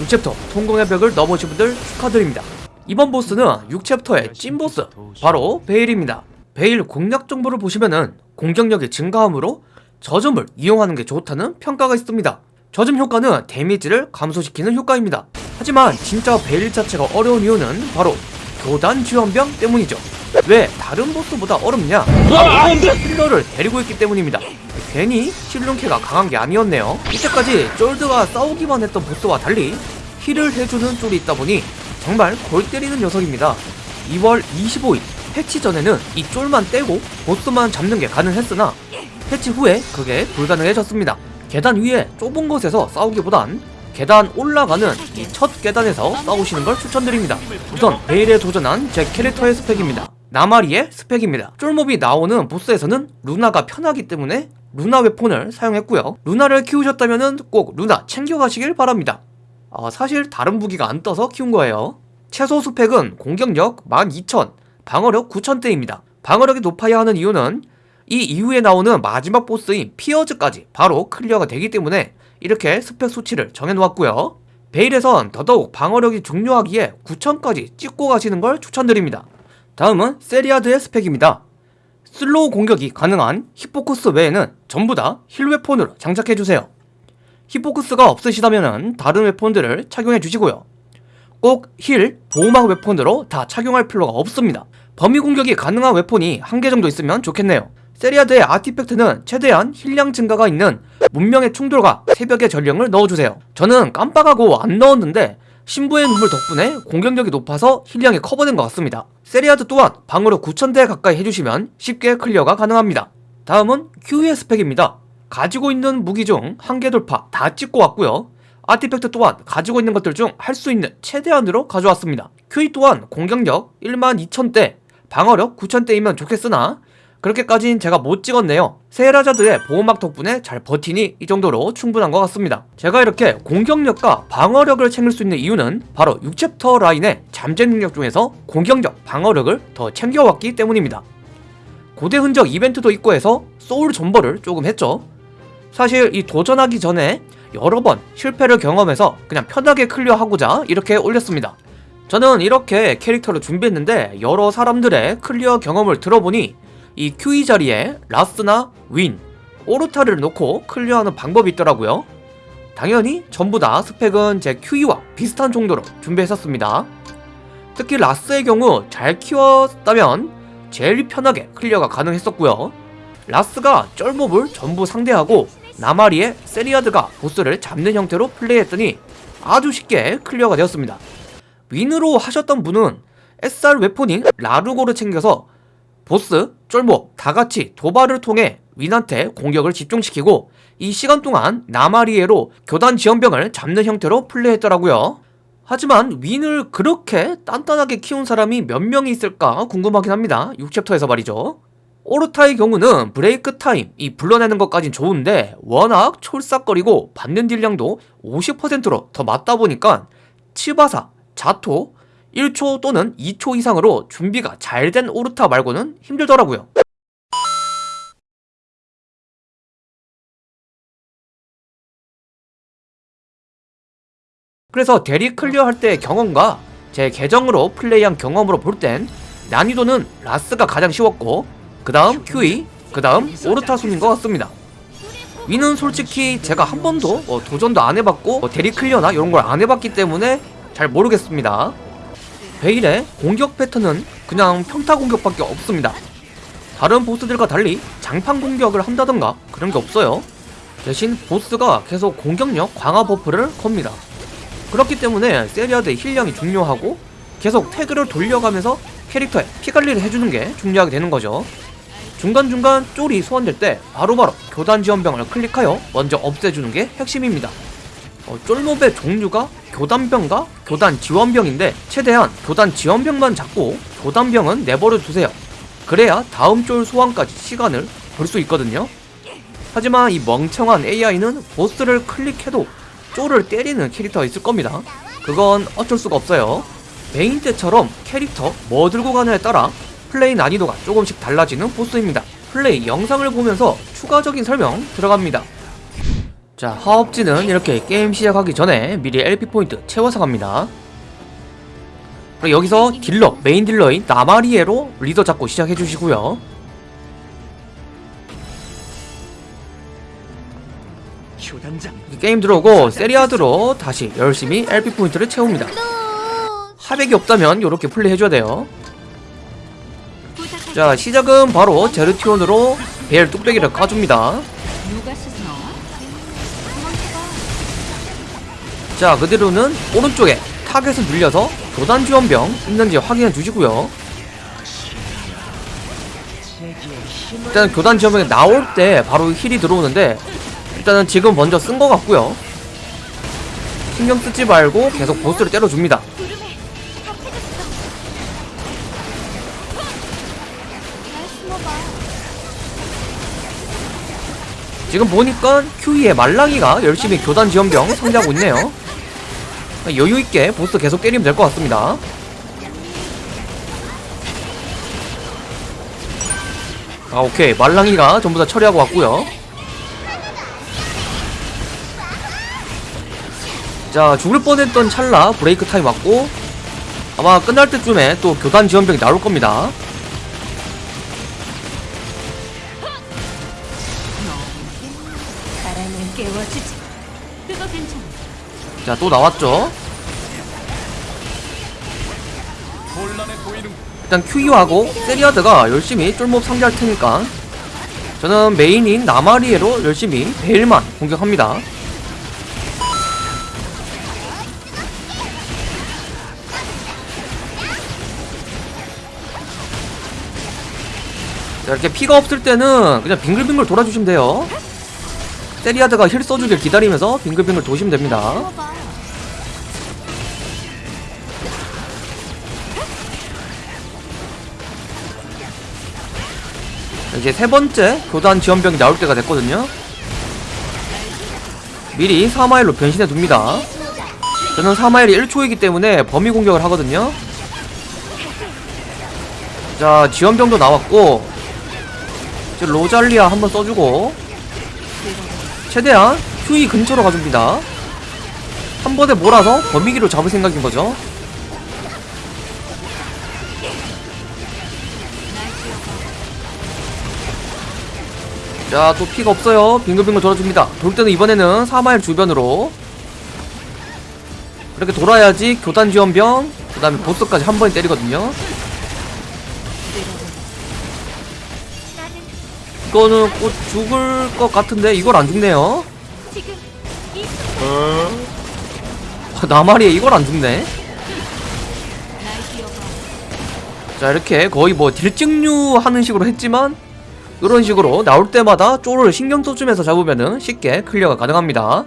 6챕터 통공의 벽을 넘으신 분들 축하드립니다. 이번 보스는 6챕터의 찐보스 바로 베일입니다. 베일 공략 정보를 보시면은 공격력이 증가함으로 저점을 이용하는 게 좋다는 평가가 있습니다. 저점 효과는 damage를 감소시키는 효과입니다. 하지만 진짜 베일 자체가 어려운 이유는 바로 교단 지원병 때문이죠. 왜 다른 보스보다 어렵냐? healer를 데리고 있기 때문입니다. 괜히 실눈캐가 강한 게 아니었네요. 이때까지 쫄들과 싸우기만 했던 보스와 달리 heal을 해주는 쫄이 있다 보니 정말 골 때리는 녀석입니다. 2월 25일 패치 전에는 이 쫄만 떼고 보스만 잡는 게 가능했으나 패치 후에 그게 불가능해졌습니다. 계단 위에 좁은 곳에서 싸우기보단 계단 올라가는 이 첫 계단에서 싸우시는 걸 추천드립니다. 우선 베일에 도전한 제 캐릭터의 스펙입니다. 나마리의 스펙입니다. 쫄몹이 나오는 보스에서는 루나가 편하기 때문에 루나 weapon을 사용했고요. 루나를 키우셨다면 꼭 루나 챙겨가시길 바랍니다. 아, 사실 다른 무기가 안 떠서 키운 거예요. 최소 스펙은 공격력 12,000, 방어력 9,000대입니다. 방어력이 높아야 하는 이유는 이 이후에 나오는 마지막 보스인 피어즈까지 바로 clear가 되기 때문에 이렇게 스펙 수치를 정해놓았고요. 베일에선 더더욱 방어력이 중요하기에 9,000까지 찍고 가시는 걸 추천드립니다. 다음은 세리아드의 스펙입니다. slow 공격이 가능한 히포쿠스 외에는 전부 다 heal weapon으로 장착해주세요. 히포쿠스가 없으시다면 다른 weapon들을 착용해 주시고요. 꼭 heal, 보호막 weapon으로 다 착용할 필요가 없습니다. 범위 공격이 가능한 weapon이 한 개 정도 있으면 좋겠네요. 세리아드의 artifact는 최대한 heal량 증가가 있는 문명의 충돌과 새벽의 전령을 넣어주세요. 저는 깜빡하고 안 넣었는데 신부의 눈물 덕분에 공격력이 높아서 heal량이 커버된 것 같습니다. 세리아드 또한 방어력 9000대 가까이 해주시면 쉽게 clear가 가능합니다. 다음은 Q의 스펙입니다. 가지고 있는 무기 중 한계 돌파 다 찍고 왔고요. artifact 또한 가지고 있는 것들 중 할 수 있는 최대한으로 가져왔습니다. QE 또한 공격력 12000대, 방어력 9000대이면 좋겠으나 그렇게까진 제가 못 찍었네요. 세리아드의 보호막 덕분에 잘 버티니 이 정도로 충분한 것 같습니다. 제가 이렇게 공격력과 방어력을 챙길 수 있는 이유는 바로 6chapter 라인의 잠재 능력 중에서 공격력, 방어력을 더 챙겨왔기 때문입니다. 고대 흔적 이벤트도 있고 해서 소울 존버를 조금 했죠. 사실 이 도전하기 전에 여러 번 실패를 경험해서 그냥 편하게 clear하고자 이렇게 올렸습니다. 저는 이렇게 캐릭터를 준비했는데 여러 사람들의 clear 경험을 들어보니 이 QE 자리에 라스나 윈, 오르타를 놓고 clear하는 방법이 있더라고요. 당연히 전부 다 스펙은 제 QE와 비슷한 정도로 준비했었습니다. 특히 라스의 경우 잘 키웠다면 제일 편하게 clear가 가능했었고요. 라스가 쫄몹을 전부 상대하고 나마리의 세리아드가 보스를 잡는 형태로 플레이했더니 아주 쉽게 clear가 되었습니다. 윈으로 하셨던 분은 SR 웨폰인 라루고를 챙겨서 보스, 쫄몹 다같이 도발을 통해 윈한테 공격을 집중시키고 이 시간 동안 나마리에로 교단 지원병을 잡는 형태로 플레이했더라고요. 하지만 윈을 그렇게 단단하게 키운 사람이 몇 명이 있을까 궁금하긴 합니다. 6챕터에서 말이죠. 오르타의 경우는 브레이크 타임, 이 불러내는 것까진 좋은데 워낙 촐싹거리고 받는 딜량도 50%로 더 맞다 보니까 치바사, 자토, 1초 또는 2초 이상으로 준비가 잘 된 오르타 말고는 힘들더라고요. 그래서 대리 클리어 할 때의 경험과 제 계정으로 플레이한 경험으로 볼 땐 난이도는 라스가 가장 쉬웠고 그 다음 QE, 그 다음 오르타 순인 것 같습니다. 위는 솔직히 제가 한 번도 뭐 도전도 안 해봤고 뭐 대리 클리어나 이런 걸 안 해봤기 때문에 잘 모르겠습니다. 베일의 공격 패턴은 그냥 평타 공격밖에 없습니다. 다른 보스들과 달리 장판 공격을 한다던가 그런 게 없어요. 대신 보스가 계속 공격력 강화 buff를 겁니다. 그렇기 때문에 세리아드의 heal량이 중요하고 계속 태그를 돌려가면서 캐릭터에 피관리를 해주는 게 중요하게 되는 거죠. 중간중간 쫄이 소환될 때 바로바로 교단 지원병을 클릭하여 먼저 없애주는 게 핵심입니다. 어, 쫄몹의 종류가 교단병과 교단 지원병인데 최대한 교단 지원병만 잡고 교단병은 내버려 두세요. 그래야 다음 쫄 소환까지 시간을 벌 수 있거든요. 하지만 이 멍청한 AI는 보스를 클릭해도 쫄을 때리는 캐릭터가 있을 겁니다. 그건 어쩔 수가 없어요. 메인 때처럼 캐릭터 뭐 들고 가느냐에 따라 플레이 난이도가 조금씩 달라지는 보스입니다. 플레이 영상을 보면서 추가적인 설명 들어갑니다. 자 하업지는 이렇게 게임 시작하기 전에 미리 LP 포인트 채워서 갑니다. 그리고 여기서 딜러 메인 딜러인 나마리에로 리더 잡고 시작해 주시고요. 효단장. 게임 들어오고 세리아드로 다시 열심히 LP 포인트를 채웁니다. 하백이 없다면 이렇게 플레이해줘야 돼요. 자 시작은 바로 제르티온으로 베일 뚝배기를 까줍니다 자 그대로는 오른쪽에 타겟을 늘려서 교단 지원병 있는지 확인해 주시고요. 일단 교단 지원병이 나올 때 바로 heal이 들어오는데 일단은 지금 먼저 쓴 것 같고요. 신경 쓰지 말고 계속 보스를 때려줍니다. 지금 보니까 QE의 말랑이가 열심히 교단 지원병 상대하고 있네요 여유있게 보스 계속 때리면 될 것 같습니다 아 오케이 말랑이가 전부 다 처리하고 왔고요 자 죽을 뻔했던 찰나 브레이크 타임 왔고 아마 끝날 때쯤에 또 교단 지원병이 나올 겁니다 바람을 깨워주지. 그거 괜찮아. 자 또 나왔죠? 일단 큐이하고 세리아드가 열심히 쫄몹 상대할 테니까. 저는 메인인 나마리에로 열심히 베일만 공격합니다. 자 이렇게 피가 없을 때는 그냥 빙글빙글 돌아주시면 돼요 세리아드가 힐 써주길 기다리면서 빙글빙글 도시면 됩니다. 이제 세 번째 교단 지원병이 나올 때가 됐거든요. 미리 4마일로 변신해 둡니다. 저는 4마일이 1초이기 때문에 범위 공격을 하거든요. 자, 지원병도 나왔고, 이제 로잘리아 한번 써주고, 최대한 휴이 근처로 가줍니다. 한 번에 몰아서 범위기로 잡을 생각인 거죠. 자, 또 피가 없어요. 빙글빙글 돌아줍니다. 돌 때는 이번에는 4마일 주변으로. 이렇게 돌아야지 교단 지원병, 그 다음에 보스까지 한 번에 때리거든요. 이거는 곧 죽을 것 같은데 이걸 안 죽네요. 이 아, 나마리에 이걸 안 죽네. 자, 이렇게 거의 뭐 딜찍누 하는 식으로 했지만, 이런 식으로 나올 때마다 쫄을 신경 써주면서 잡으면은 쉽게 클리어가 가능합니다.